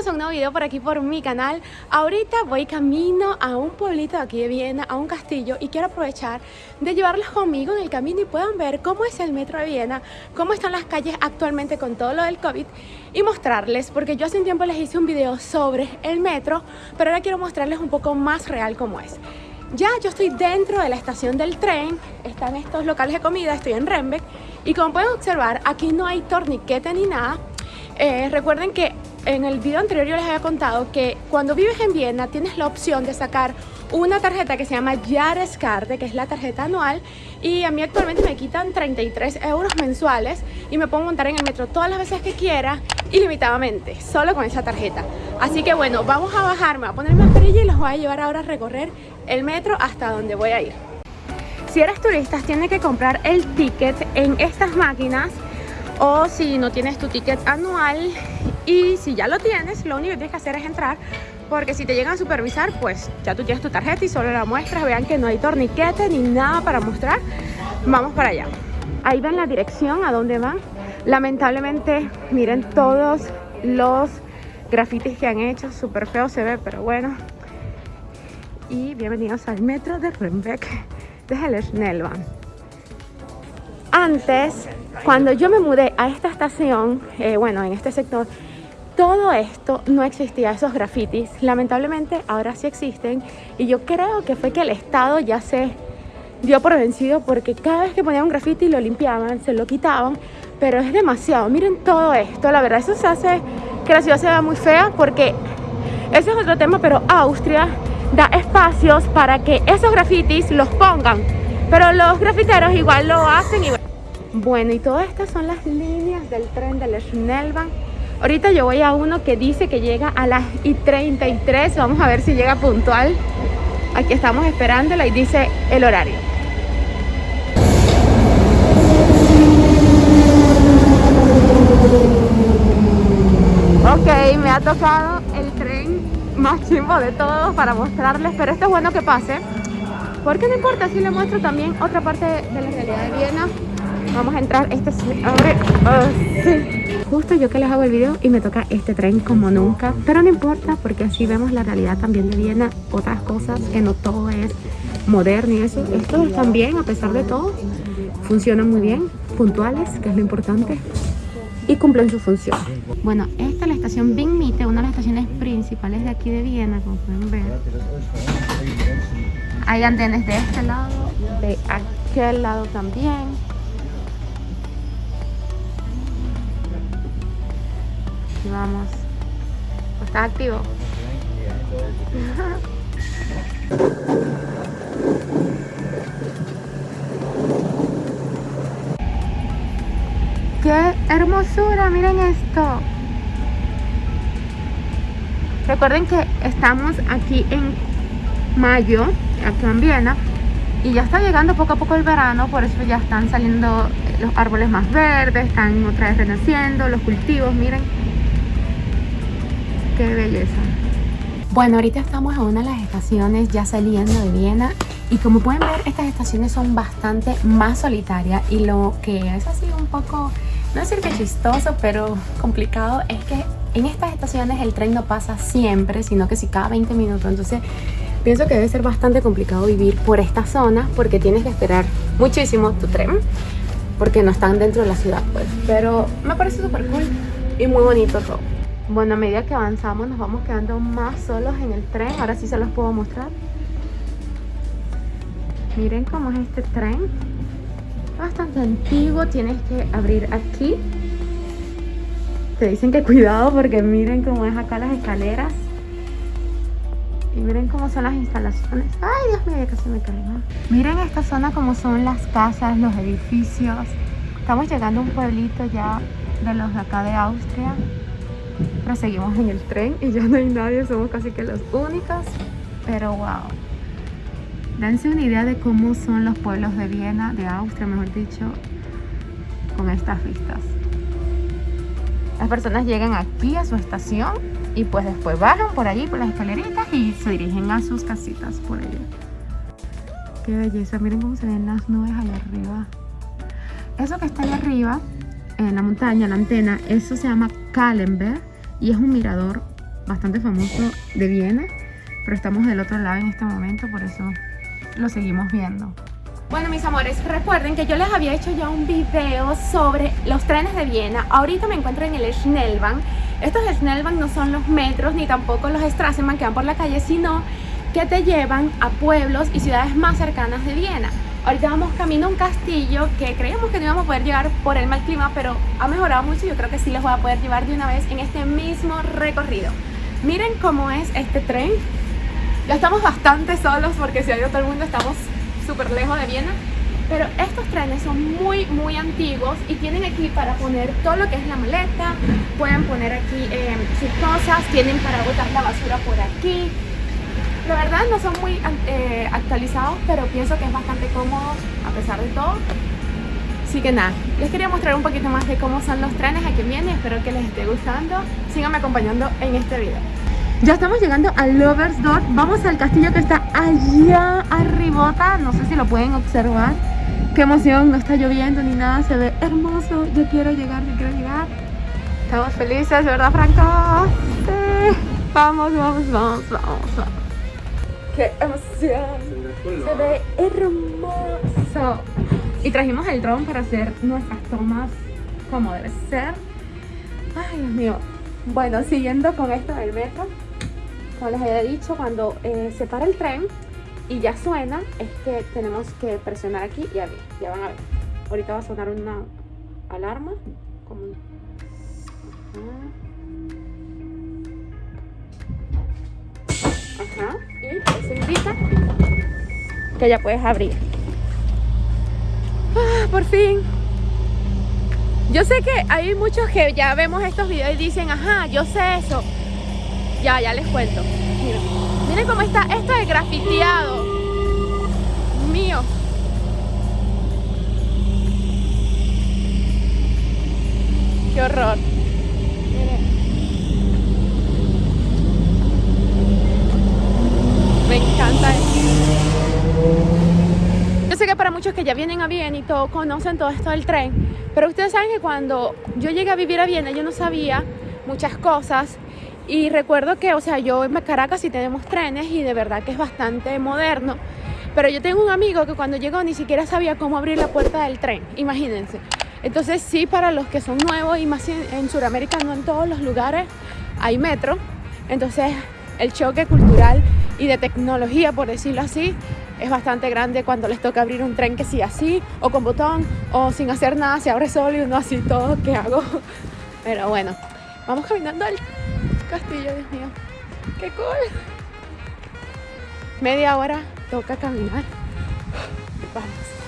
bienvenidos a un nuevo video por aquí por mi canal. Ahorita voy camino a un pueblito de aquí de Viena, a un castillo Y quiero aprovechar de llevarlos conmigo en el camino y puedan ver cómo es el metro de Viena Cómo están las calles actualmente con todo lo del COVID Y mostrarles, porque yo hace un tiempo les hice un video sobre el metro Pero ahora quiero mostrarles un poco más real cómo es. Ya yo estoy dentro de la estación del tren, están estos locales de comida, estoy en Rembeck y como pueden observar aquí no hay torniquete ni nada. Eh, recuerden que en el video anterior yo les había contado que cuando vives en Viena tienes la opción de sacar una tarjeta que se llama Jahreskarte, que es la tarjeta anual y a mí actualmente me quitan 33 euros mensuales y me puedo montar en el metro todas las veces que quiera ilimitadamente, solo con esa tarjeta. Así que bueno, vamos a bajarme, a poner mi mascarilla y los voy a llevar ahora a recorrer el metro hasta donde voy a ir. Si eres turista tienes que comprar el ticket en estas máquinas o si no tienes tu ticket anual y si ya lo tienes, lo único que tienes que hacer es entrar porque si te llegan a supervisar, pues ya tú tienes tu tarjeta y solo la muestras, vean que no hay torniquete ni nada para mostrar, vamos para allá. Ahí ven la dirección a dónde van. Lamentablemente, miren todos los grafitis que han hecho, súper feo se ve, pero bueno. Y bienvenidos al metro de Rembeck de Hellersnellbahn. Antes cuando yo me mudé a esta estación, eh, bueno, en este sector, todo esto no existía, esos grafitis. Lamentablemente ahora sí existen y yo creo que fue que el Estado ya se dio por vencido porque cada vez que ponían un grafiti lo limpiaban, se lo quitaban, pero es demasiado. Miren todo esto, la verdad eso se hace que la ciudad se vea muy fea porque eso es otro tema, pero Austria da espacios para que esos grafitis los pongan, pero los grafiteros igual lo hacen y bueno, y todas estas son las líneas del tren del Schnellbahn. Ahorita yo voy a uno que dice que llega a las y 33. Vamos a ver si llega puntual. Aquí estamos esperándola y dice el horario. Ok, me ha tocado el tren más chimbo de todos para mostrarles, pero esto es bueno que pase. Porque no importa si le muestro también otra parte de la realidad de Viena Vamos a entrar, este abre ah, Justo yo que les hago el video y me toca este tren como nunca Pero no importa porque así vemos la realidad también de Viena Otras cosas, que no todo es moderno y eso Estos también, a pesar de todo, funcionan muy bien Puntuales, que es lo importante y cumplen su función. Bueno, esta es la estación Mitte, una de las estaciones principales de aquí de Viena, como pueden ver. Hay andenes de este lado, de aquel lado también. Vamos. ¿Está activo? ¡Qué hermosura! Miren esto. Recuerden que estamos aquí en mayo, aquí en Viena, y ya está llegando poco a poco el verano, por eso ya están saliendo los árboles más verdes, están otra vez renaciendo, los cultivos, miren qué belleza. Bueno, ahorita estamos en una de las estaciones ya saliendo de Viena y como pueden ver estas estaciones son bastante más solitarias y lo que es así un poco, no decir que chistoso, pero complicado es que en estas estaciones el tren no pasa siempre, sino que si cada 20 minutos, entonces pienso que debe ser bastante complicado vivir por esta zona porque tienes que esperar muchísimo tu tren porque no están dentro de la ciudad pues, pero me parece súper cool y muy bonito todo. Bueno, a medida que avanzamos nos vamos quedando más solos en el tren. Ahora sí se los puedo mostrar. Miren cómo es este tren. Bastante antiguo. Tienes que abrir aquí. Te dicen que cuidado porque miren cómo es acá las escaleras. Y miren cómo son las instalaciones. Ay, Dios mío, casi me caigo. Miren esta zona como son las casas, los edificios. Estamos llegando a un pueblito ya de los de acá de Austria pero seguimos en el tren y ya no hay nadie, somos casi que los únicos. Pero wow. Dense una idea de cómo son los pueblos de Viena, de Austria, mejor dicho, con estas vistas. Las personas llegan aquí a su estación y pues después bajan por allí, por las escaleritas y se dirigen a sus casitas por allí. Qué belleza, miren cómo se ven las nubes allá arriba. Eso que está allá arriba, en la montaña, la antena, eso se llama Kallenberg y es un mirador bastante famoso de Viena, pero estamos del otro lado en este momento, por eso lo seguimos viendo. Bueno mis amores, recuerden que yo les había hecho ya un video sobre los trenes de Viena. Ahorita me encuentro en el Schnellbahn. Estos Schnellbahn no son los metros ni tampoco los Straßenbahn que van por la calle Sino que te llevan a pueblos y ciudades más cercanas de Viena Ahorita vamos camino a un castillo que creíamos que no íbamos a poder llegar por el mal clima Pero ha mejorado mucho y yo creo que sí les voy a poder llevar de una vez en este mismo recorrido. Miren cómo es este tren. Ya estamos bastante solos porque si hay el mundo estamos súper lejos de Viena pero estos trenes son muy muy antiguos y tienen aquí para poner todo lo que es la maleta. Pueden poner aquí eh, sus cosas tienen para botar la basura por aquí la verdad no son muy eh, actualizados pero pienso que es bastante cómodo a pesar de todo Así que nada, les quería mostrar un poquito más de cómo son los trenes aquí en Viena Espero que les esté gustando Síganme acompañando en este video ya estamos llegando a Loversdorf. Vamos al castillo que está allá arribota. No sé si lo pueden observar. Qué emoción, no está lloviendo ni nada. Se ve hermoso. Yo quiero llegar, yo quiero llegar. Estamos felices, ¿verdad, Franco? Sí. Vamos, vamos, vamos, vamos, vamos. ¡Qué emoción! Se ve hermoso. Y trajimos el dron para hacer nuestras tomas como debe ser. Ay, Dios mío. Bueno, siguiendo con esto del metro como les había dicho, cuando eh, se para el tren y ya suena, es que tenemos que presionar aquí y abrir. Ya van a ver. Ahorita va a sonar una alarma. Como Ajá. Y eso indica que ya puedes abrir. Ah, por fin. Yo sé que hay muchos que ya vemos estos videos y dicen, ajá, yo sé eso. Ya, ya les cuento. Miren, miren cómo está esto de grafiteado. Mío. Qué horror. Miren. Me encanta esto. Yo sé que para muchos que ya vienen a Viena y todo, conocen todo esto del tren, pero ustedes saben que cuando yo llegué a vivir a Viena yo no sabía muchas cosas y recuerdo que, o sea, yo en Caracas sí tenemos trenes y de verdad que es bastante moderno. Pero yo tengo un amigo que cuando llegó ni siquiera sabía cómo abrir la puerta del tren, imagínense. Entonces sí, para los que son nuevos y más en, Sudamérica, no en todos los lugares hay metro. Entonces el choque cultural y de tecnología, por decirlo así, es bastante grande cuando les toca abrir un tren que sí así, o con botón, o sin hacer nada, se abre solo y uno así todo, ¿qué hago? Pero bueno, vamos caminando al castillo, Dios mío. ¡Qué cool! Media hora toca caminar. Vamos.